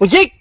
ઉજીક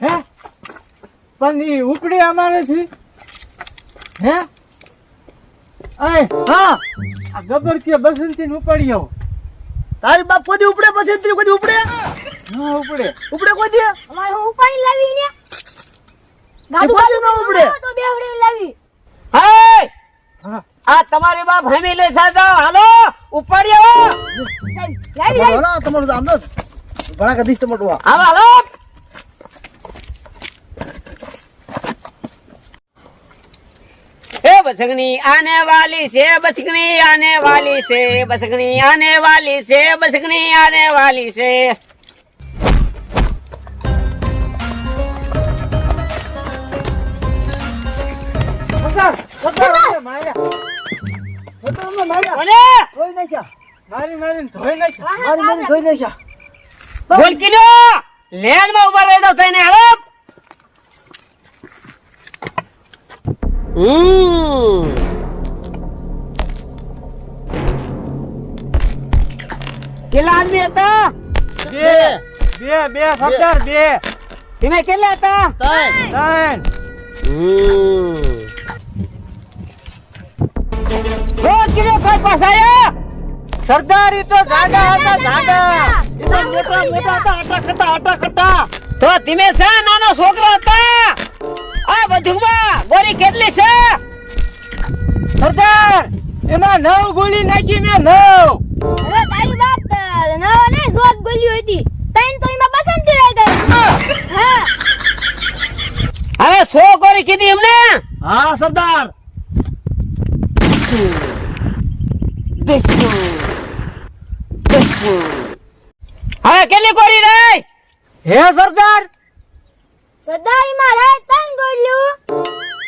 હે? પણ ઈ ઉપડી અમારે છે હે? અય હા! આ ગબર કે બસંતી ને ઉપાડી આવો. તારી બાપ કોઈ ઉપડે બસંતી કોઈ ઉપડે? હા ઉપડે. ઉપડે કોઈ દી અમારે હું ઉપાડી લાવી ને ગાડું ગાડું ના ઉપડે. તો બે લાવી. હે? આ તમારી બાપ હમી લઈ જાઓ હાલો ઉપાડી આવો. લાવી લાવી. તમારું આમ ન ભણા કદીશ તમારું આ. હાલો. બસકણી આને વાલી છે બસગણી આને વાલી છે બસગણી આને વાલી છે બસગણી આને વાલી છે. સરદાર સરદાર અમને માર્યા સરદાર અમને હમ કેટલા આદમી હતા? બે. બે. બે સરદાર બે. એને કેટલા હતા? ત્રણ. રોજ કિલો કોઈ પાસાયા સરદાર ઈ તો જાડા હતા જાડા ઈ તો મોટા મોટા હતા આટા ખટા આટા ખટા તો ધીમે છે નાનો છોકરો હતા. આ બધુંમાં ગોરી કેટલી છે? સરદાર એમાં નવ ગોળી નાખી મેં નવ. અરે તારી બાપ નવો ને જોત ગોલ્યું હતી. તૈન તો એમાં બસંતી રહી ગઈ. હા. હવે સો ગોરી કીધી એમને? હા સરદાર. હવે કેટલી ગોરી રહી? હે સરદાર. સદાઈમાં રહે તૈન ગોલ્યું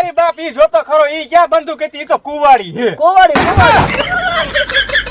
તારી બાપ ઈ જોતો ખરો ઈ ક્યાં બંદૂક હતી? ઈ તો કુવાડી હે કોવાડી કોવાડી